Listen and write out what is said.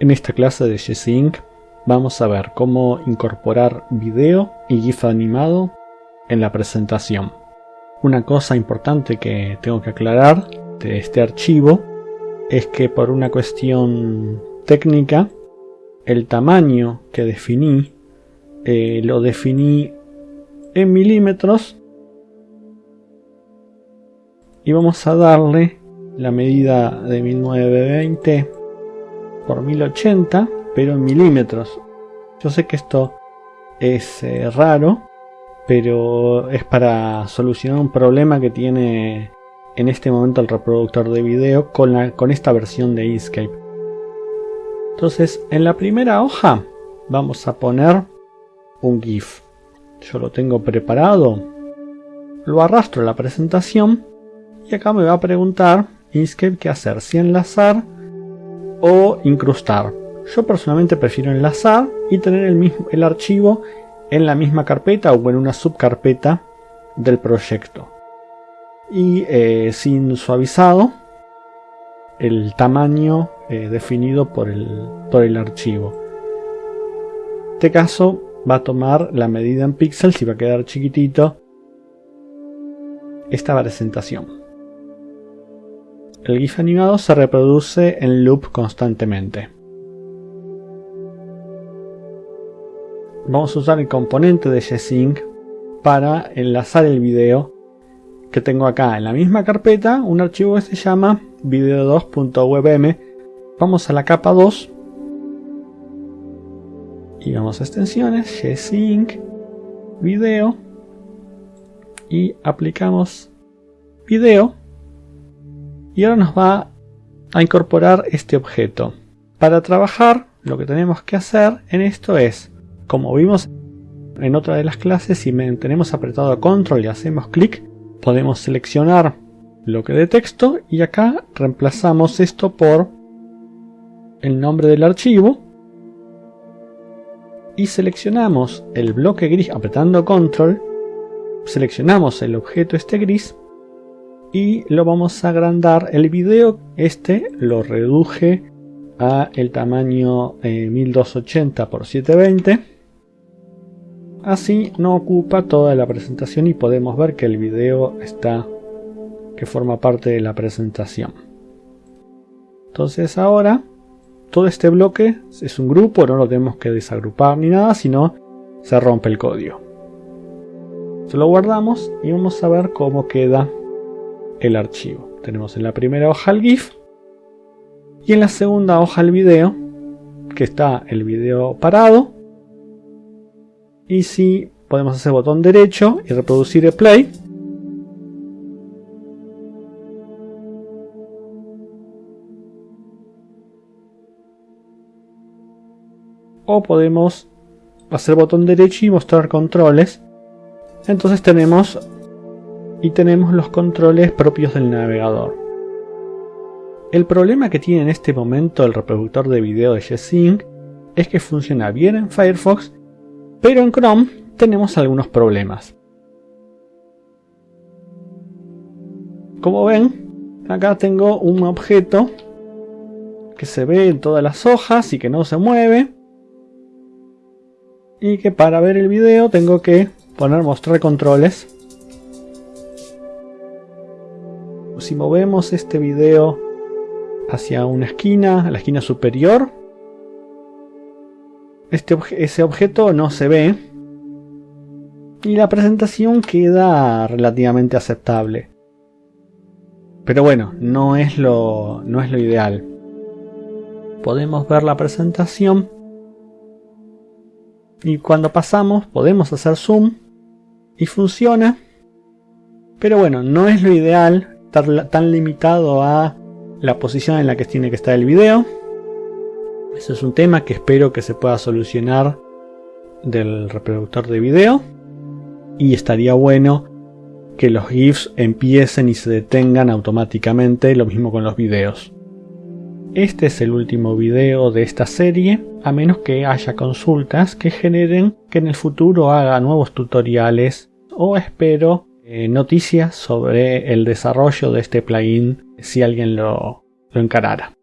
En esta clase de G-Sync vamos a ver cómo incorporar video y GIF animado en la presentación. Una cosa importante que tengo que aclarar de este archivo es que por una cuestión técnica el tamaño que definí eh, lo definí en milímetros y vamos a darle la medida de 1920 por 1080, pero en milímetros. Yo sé que esto es eh, raro, pero es para solucionar un problema que tiene en este momento el reproductor de video con, la, con esta versión de Inkscape. Entonces, en la primera hoja vamos a poner un GIF. Yo lo tengo preparado, lo arrastro a la presentación y acá me va a preguntar Inkscape qué hacer, si enlazar o incrustar. Yo personalmente prefiero enlazar y tener el, mismo, el archivo en la misma carpeta o en una subcarpeta del proyecto. Y eh, sin suavizado el tamaño eh, definido por el, por el archivo. Este caso va a tomar la medida en píxeles y va a quedar chiquitito esta presentación. El GIF animado se reproduce en loop constantemente. Vamos a usar el componente de G-Sync para enlazar el video que tengo acá en la misma carpeta, un archivo que se llama video2.webm. Vamos a la capa 2 y vamos a extensiones, G-Sync, video y aplicamos video y ahora nos va a incorporar este objeto. Para trabajar lo que tenemos que hacer en esto es, como vimos en otra de las clases, si tenemos apretado control y hacemos clic, podemos seleccionar bloque de texto y acá reemplazamos esto por el nombre del archivo y seleccionamos el bloque gris apretando control, seleccionamos el objeto este gris y lo vamos a agrandar. El video este lo reduje a el tamaño 1280 x 720 así no ocupa toda la presentación y podemos ver que el video está que forma parte de la presentación. Entonces ahora todo este bloque es un grupo no lo tenemos que desagrupar ni nada sino se rompe el código. Se lo guardamos y vamos a ver cómo queda el archivo. Tenemos en la primera hoja el GIF y en la segunda hoja el video, que está el video parado. Y si podemos hacer botón derecho y reproducir el play. O podemos hacer botón derecho y mostrar controles. Entonces tenemos y tenemos los controles propios del navegador. El problema que tiene en este momento el reproductor de video de G-Sync es que funciona bien en Firefox, pero en Chrome tenemos algunos problemas. Como ven, acá tengo un objeto que se ve en todas las hojas y que no se mueve. Y que para ver el video tengo que poner mostrar controles si movemos este video hacia una esquina, la esquina superior, este ese objeto no se ve y la presentación queda relativamente aceptable. Pero bueno, no es lo, no es lo ideal. Podemos ver la presentación y cuando pasamos podemos hacer zoom y funciona. Pero bueno, no es lo ideal estar tan limitado a la posición en la que tiene que estar el video. Eso es un tema que espero que se pueda solucionar del reproductor de video. Y estaría bueno que los GIFs empiecen y se detengan automáticamente, lo mismo con los videos. Este es el último video de esta serie, a menos que haya consultas que generen que en el futuro haga nuevos tutoriales o espero eh, noticias sobre el desarrollo de este plugin si alguien lo, lo encarara.